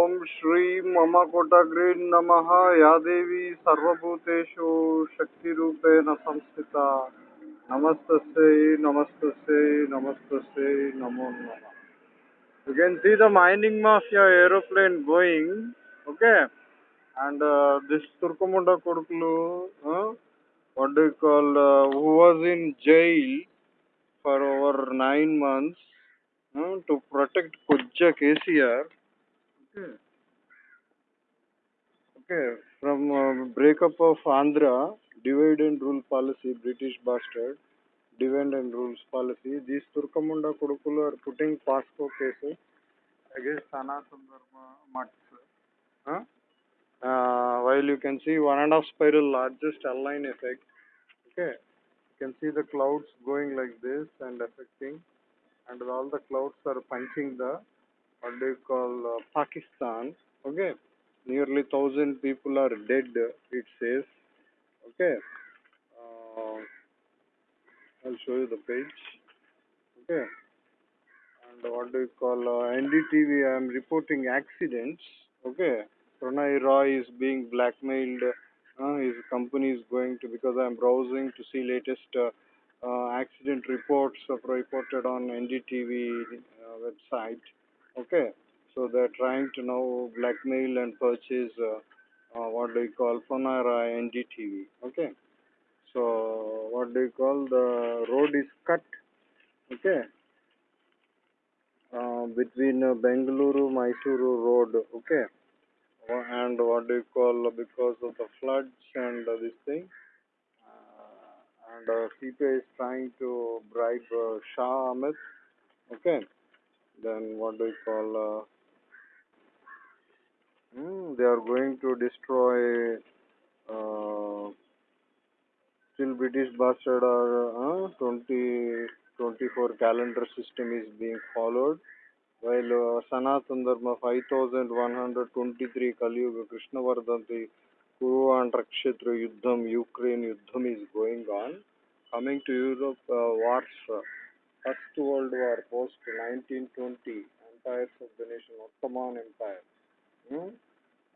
ओम श्री मम कोटाग्री नम। या देवी सर्वभूतेषु शक्ति संस्थिता। नमस्त नमस्त नमस्त नमो नम। You can see the mining of your aeroplane going okay and this तुर्कमुंड को was in jail for over nine months to protect कुछ KCR Okay, from uh, breakup of Andhra, divide and rule policy, British bastard, divide and rules policy. These Turkamunda Kodukulu are putting POCSO cases against Sanatana Dharma mutts. Huh? Uh, while you can see one and a half spiral largest align effect. Okay, you can see the clouds going like this and affecting, and all the clouds are punching the what do you call uh, Pakistan. Okay, nearly thousand people are dead. It says. Okay, uh, I'll show you the page. Okay, and what do you call uh, NDTV? I am reporting accidents. Okay, Prannoy Roy is being blackmailed. Uh, his company is going to because I am browsing to see latest uh, uh, accident reports uh, reported on NDTV website. Okay, so they're trying to now blackmail and purchase uh, uh, what do you call Prannoy NDTV. Okay, so what do you call the road is cut. Okay, uh, between uh, Bengaluru Mysuru road. Okay, and what do you call because of the floods and this thing. Uh, and uh, CPI is trying to bribe uh, Shah Ahmed. Okay, then what do you call? Uh, hmm, they are going to destroy. Uh, still British bastard or uh, 20, 24 calendar system is being followed while uh, Sanatan Dharma 5123 Kaliyuga Krishnavardhanti Kuru and Rakshetra Yuddham Ukraine Yuddham is going on coming to Europe uh, wars uh, First World War post 1920 empires of the nation Ottoman Empire hmm?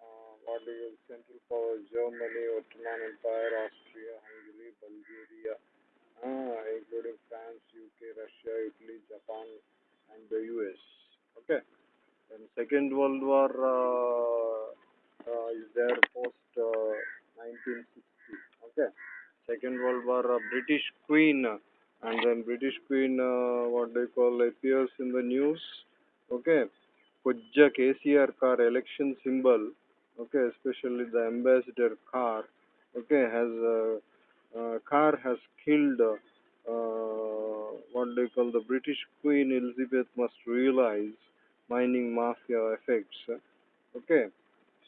uh, what do you Central Power Germany Ottoman Empire Austria Hungary Bulgaria uh, including France UK Russia Italy Japan and the US okay then Second World War uh, uh, is there post uh, 1960 okay Second World War uh, British Queen uh, and then British Queen uh, what they call appears in the news okay Pujja KCR car election symbol, okay, especially the ambassador car, okay, has uh, uh car has killed uh, what they call the British Queen Elizabeth must realize mining mafia effects. Okay,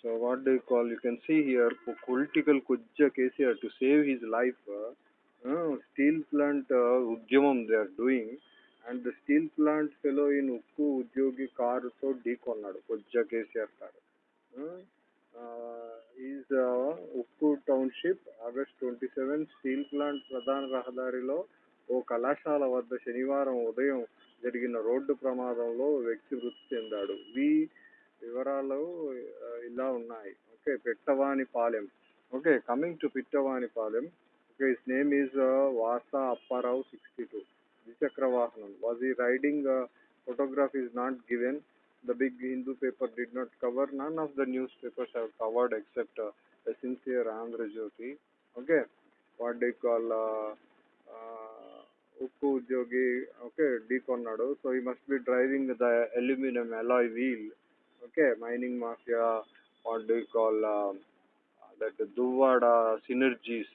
so what they call you can see here political Kujja KCR to save his life, uh, steel plant uh, Ujjamam they are doing. And the steel plant fellow ఉక్కు ఉద్యోగి కారుతో ఢీకొన్నాడు కొజ్జా KCR car hmm. Is ఉక్కు township August twenty seven steel plant ప్రధాన రహదారిలో ఓ కళాశాల వద్ద శనివారం ఉదయం జరిగిన రోడ్డు ప్రమాదంలో వ్యక్తి మృతి చెందాడు. వి వివరాలు ఇలా ఉన్నాయి. Okay Pettavanipalem. Okay coming to Pittavanipalem. Okay his name is Vasa Apparao sixty two. Dvichakra Vahanam. Was he riding? Uh, a photograph is not given. The big Hindu paper did not cover. None of the newspapers have covered except uh, a sincere Andhra Jyoti. Okay, what they call uh, uh, Ukku Jogi. Okay, Deconado. So he must be driving the aluminum alloy wheel. Okay, mining mafia. What do you call uh, that? Duwada synergies,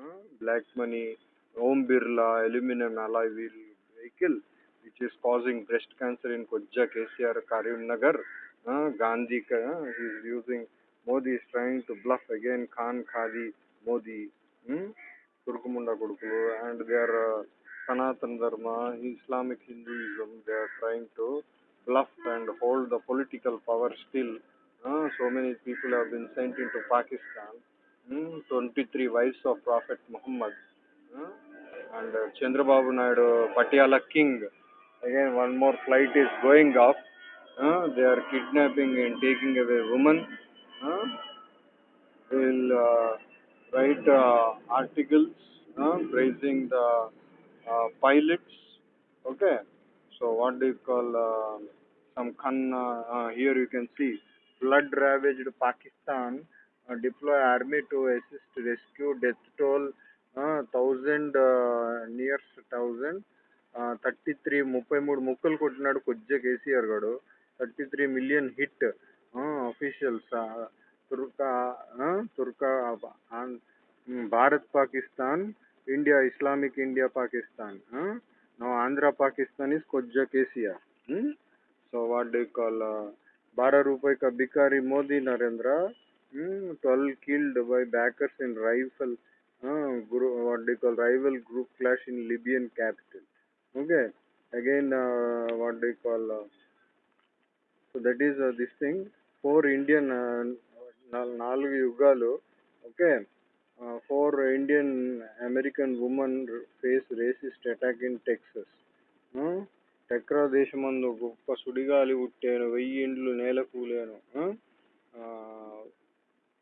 uh, black money. Om Birla aluminum alloy wheel vehicle, which is causing breast cancer in Kojja, KCR, Karimnagar. Uh, Gandhi, uh, is using, Modi is trying to bluff again, Khan, Khadi, Modi, hmm? Turkumunda Kudukulu, and their uh, Sanatan Dharma, Islamic Hinduism, they are trying to bluff and hold the political power still. Uh, so many people have been sent into Pakistan. Hmm? 23 wives of Prophet Muhammad. Hmm and uh, Chandrababu Naidu, Patiala King. Again, one more flight is going off. Uh, they are kidnapping and taking away women. Uh, will uh, write uh, articles uh, praising the uh, pilots. Okay, so what do you call some Khan? Here you can see flood ravaged Pakistan deploy army to assist rescue death toll thousand nears thousand thirty three ముప్పై మూడు ముక్కలు కొట్టినాడు కొద్దిగా KCR garu thirty three million hit officials తుర్కా తుర్కా Bharat Pakistan India Islamic India Pakistan నా Andhra Pakistan is కొద్దిగా KCR so what call బారా రూపాయి కా Modi Narendra twelve killed by backers in rifle uh, group, what they call rival group clash in Libyan capital. Okay, again uh, what they call uh, so that is uh, this thing four Indian uh, nal- నాలుగు యుగాలు okay four Indian American women face racist attack in Texas టెక్రా దేశమందు గొప్ప సుడిగాలి పుట్టాను వెయ్యి ఇండ్లు నేల కూలాను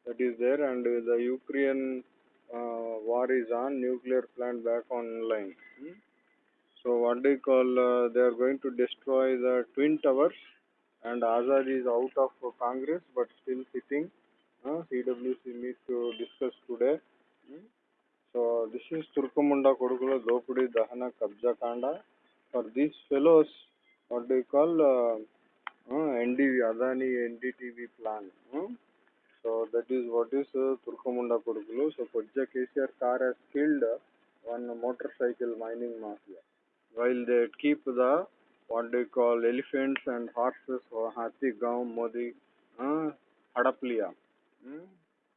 that is there and the is on nuclear plant back online hmm? so what do you call uh, they are going to destroy the twin towers and azad is out of uh, congress but still sitting uh, cwc meet to discuss today hmm? so this is turkumunda kodukula dopudi dahana kabja kanda for these fellows what do you call uh, uh, adani ndtv plan hmm? that is what is uh, Turkamunda Kurukulu. So Kodja KCR car has killed one motorcycle mining mafia while they keep the what they call elephants and horses or Hathi हाथी गाँव मोदी हड़प hmm?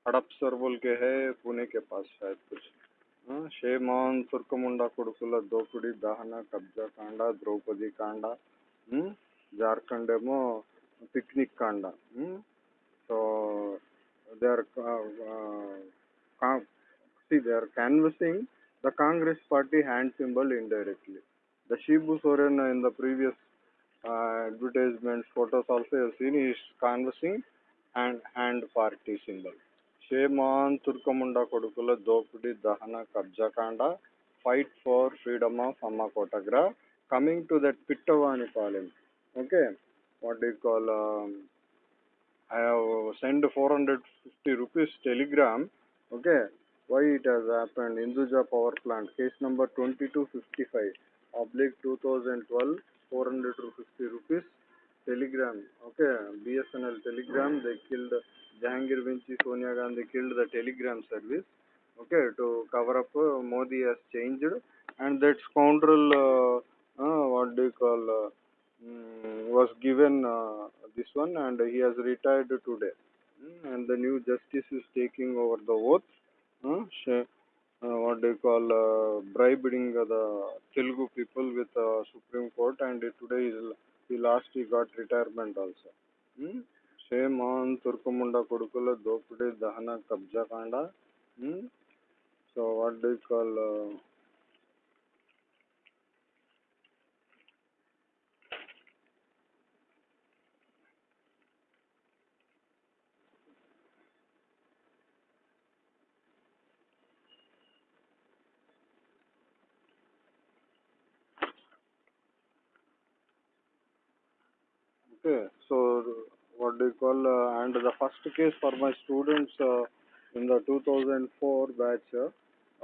हड़प sir बोल के है पुणे के पास शायद कुछ शेमान तुर्कमुंडा कुड़कुला दोकुड़ी दाहना कब्जा कांडा द्रौपदी कांडा झारखंड पिकनिक कांडा तो they are uh, uh see they are canvassing the Congress party hand symbol indirectly. The Shibu Soren in the previous uh, advertisements photos also you have seen is canvassing and hand party symbol. Sheman Turkamunda Kodukula Dopudi Dahana Kabja Kanda fight for freedom of Amma Kotagra coming to that Pittavani column. Okay, what do you call um, I have sent 450 rupees telegram. Okay, why it has happened? Hinduja power plant case number 2255 oblique 2012 450 rupees telegram. Okay, BSNL telegram they killed Jahangir Vinci Sonia Gandhi killed the telegram service. Okay, to cover up uh, Modi has changed and that scoundrel uh, uh, what do you call uh, mm, was given uh, this one and he has retired today Mm, and the new justice is taking over the oath uh, sh- uh, what do you call uh, bribing uh, the Telugu people with uh, Supreme Court and today is, he last he got retirement also mm? shame on Turkamunda Kodukula Dopudi Dahana Kabja Kanda mm? so what do Okay, so what do you call, uh, and the first case for my students uh, in the 2004 batch, uh,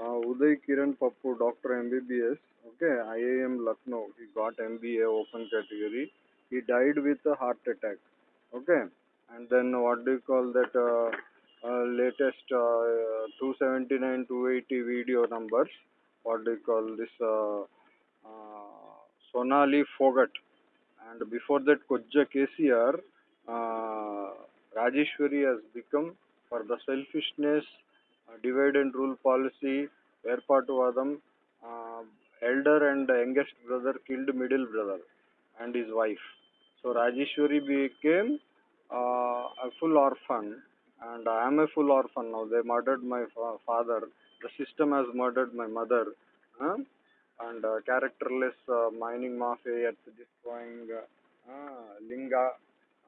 Uday Kiran Pappu, Doctor MBBS, okay, IIM Lucknow, he got MBA open category. He died with a heart attack, okay, and then what do you call that uh, uh, latest uh, 279, 280 video numbers, what do you call this, uh, uh, Sonali Phogat, and before that Kojja KCR, uh, Rajeshwari has become for the selfishness, uh, divide and rule policy, Erpatuvadam, uh, elder and youngest brother killed middle brother and his wife. So Rajeshwari became uh, a full orphan and I am a full orphan now. They murdered my fa- father. The system has murdered my mother. Huh? And uh, characterless uh, mining mafia destroying uh, uh, Linga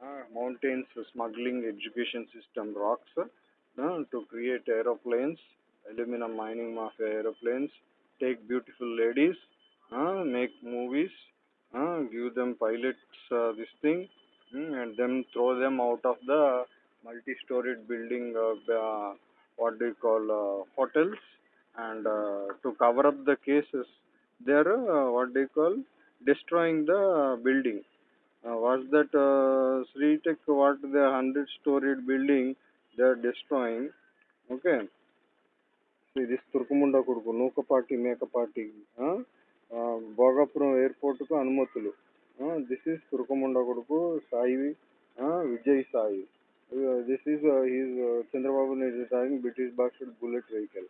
uh, mountains smuggling education system rocks uh, to create aeroplanes, aluminum mining mafia aeroplanes, take beautiful ladies, make movies, give them pilots uh, this thing, mm, and then throw them out of the multi-storied building, what do you call, uh, hotels, and to cover up the cases, they're uh, what do you call, destroying the building uh, was that uh, Sri Tech, what the hundred storied building they are destroying? Okay. See this తురుకుముండ కొడుకు నూకపాటి మేకపాటి భోగాపురం ఎయిర్పోర్ట్కు అనుమతులు this is తురుకుముండ కొడుకు Sai Vijay Sai this is his Chandrababu is driving British Bastard bullet vehicle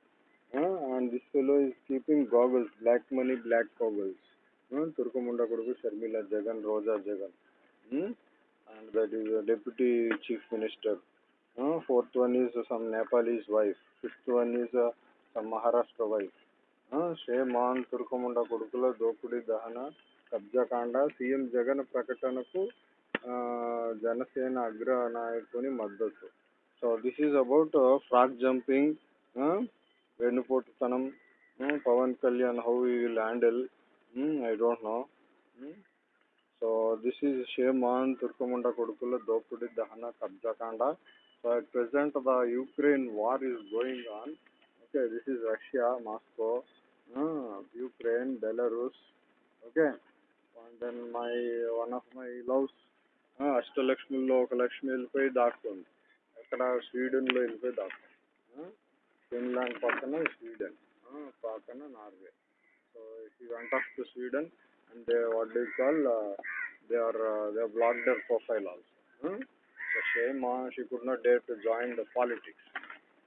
uh, and this fellow is keeping goggles black money black goggles uh, తురుకుముండ కొడుకు Sharmila Jagan Roja Jagan Hmm? and that is a deputy chief minister. Uh, fourth one is some Nepalese wife. Fifth one is uh, some Maharashtra wife. Shame on తురుకముండ కొడుకుల దోపిడీ దహన కబ్జాకాండ CM Jagan ప్రకటనకు జనసేన అగ్ర నాయకుని మద్దతు so this is about frog jumping వెన్నుపోటుతనం Pawan Kalyan how you will handle I don't know so this is shame తుర్కముండ కొడుకుల దోపిడి దహన కబ్జాకాండ so at present the Ukraine war is going on okay this is Russia Moscow Ukraine Belarus okay and then my one of my loves అష్టలక్ష్మిలో ఒక లక్ష్మి వెళ్ళిపోయి దాక్కుంది. అక్కడ స్వీడన్లో వెళ్ళిపోయి దాక్కుంది. Finland పక్కన స్వీడన్ పక్కన Norway so she went off to Sweden and they what do you call uh, they are uh, they have blocked their profile also. Hmm? So shame on she could not dare to join the politics.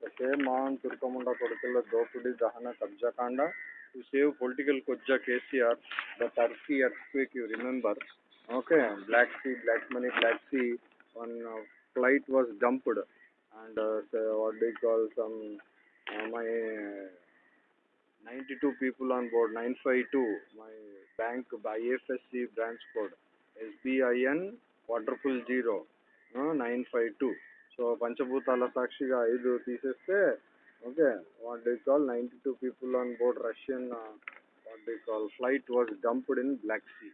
So shame on Turkamunda Kodukula Dopudi Dahana Kabjakanda to save political Koja KCR, the Turkey earthquake you remember. Okay, Black Sea, Black Money, Black Sea, one uh, flight was dumped and uh, so what do you call some uh, my 92 people on board 952 my bank by IFSC branch code SBIN quadruple zero uh, 952 so పంచభూతాల సాక్షిగా ఐదు తీసేస్తే okay what day call ninety two people on board Russian what day call flight was dumped in black see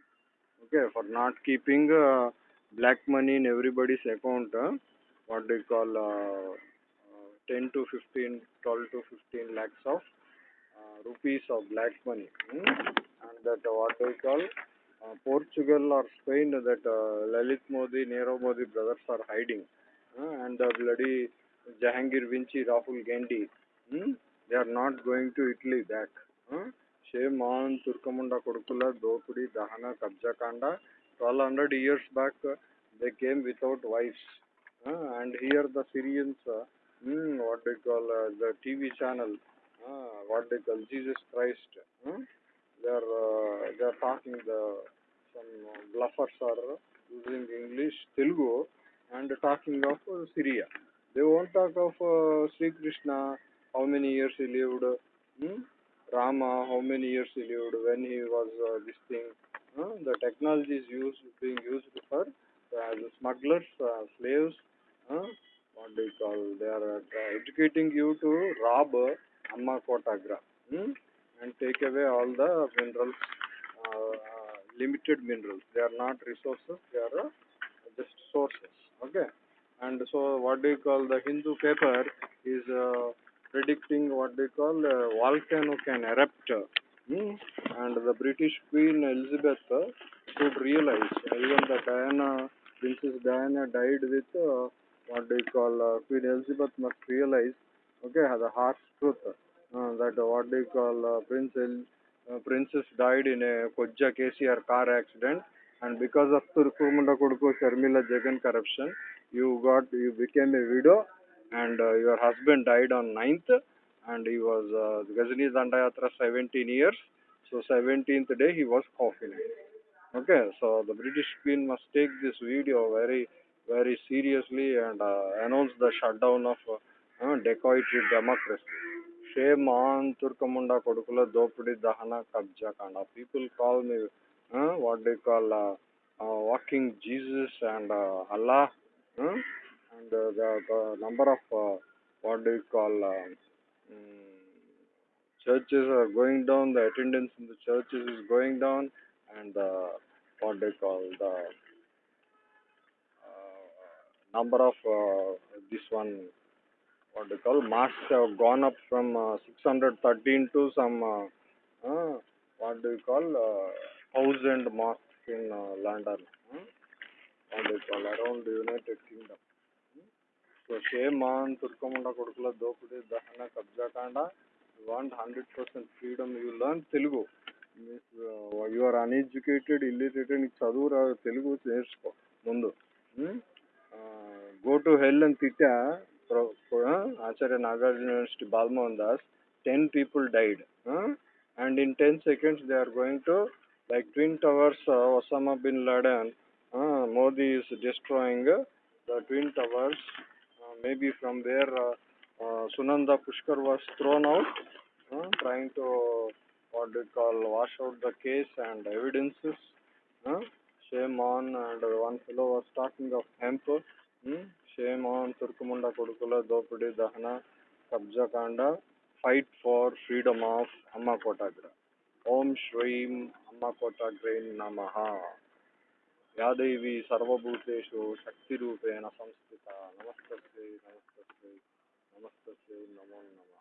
okay for not keeping black money in everybody's account what day call 10 to 15 12 to 15 lakhs of uh, rupees of black money hmm? and that uh, what we call uh, Portugal or Spain that uh, Lalit Modi, Nero Modi brothers are hiding uh, and the bloody Jahangir Vinci, Rahul Gandhi hmm? they are not going to Italy back hmm? shame on Turkamunda Kodukula, Dopudi, Dahana, Kabjakanda 1200 years back they came without wives and here the Syrians hmm, what they call uh, the TV channel uh, what they call Jesus Christ. Hmm? They are uh, they are talking the some bluffers are using English, Telugu, and talking of uh, Syria. They won't talk of uh, Sri Krishna, how many years he lived, hmm? Rama, how many years he lived when he was uh, this thing. Uh, the technology is used being used for uh, as smugglers, uh, slaves. What do you call? They are educating you to rob. Amma Kotagra hmm? and take away all the minerals, uh, limited minerals. They are not resources, they are uh, just sources. Okay. And so, what do you call the Hindu paper is uh, predicting what they call uh, volcano can erupt. Hmm? And the British Queen Elizabeth should realize, even the Diana, Princess Diana died with uh, what do you call uh, Queen Elizabeth must realize okay the harsh truth uh, that uh, what do you call uh, prince El- uh, princess died in a koja kcr car accident and because of turkumunda koduku sharmila jagan corruption you got you became a widow and uh, your husband died on 9th and he was uh, gajani dandayatra 17 years. So 17th day he was coffin okay so the british queen must take this video very very seriously and uh, announce the shutdown of uh, dacoity democracy. Shame on Turkamunda Kodukula Dopudi Dahana Kabja Kanda. People call me, uh, what they call, uh, walking Jesus and Allah, and the, number of what you call mm, churches are going down, the attendance in the churches is going down, and uh, what you call the number of uh, this one what do you call masks have gone up from uh, 613 to some uh, uh, what do you call uh, thousand mosques in uh, London. huh? what do you call around the United Kingdom. So shame on Turkamunda Kodukula Dopudi Dahana Kabjakanda. You want hundred percent freedom, you learn Telugu. Means, uh, you are uneducated, illiterate, నీకు చదువు రాదు తెలుగు నేర్చుకో ముందు Go to hell and Pitya, Acharya Nagarjuna University, Balmohan Das, 10 people died. Huh? And in 10 seconds, they are going to, like Twin Towers, uh, Osama bin Laden, uh, Modi is destroying uh, the Twin Towers. Uh, maybe from there, uh, uh, Sunanda Pushkar was thrown out, trying to, what do you call, wash out the case and evidences. Shame on, and one fellow was talking of hemp. hmm? shame on Turkumunda Kodukula Dopudi Dahana Kabja Kanda fight for freedom of Amma Kotagra Om Shrim Amma Kotagra Namaha యాదేవి సర్వభూతేషు శక్తిరూపేణ సంస్థిత నమస్తస్యై నమస్తస్యై నమస్తస్యై నమో నమః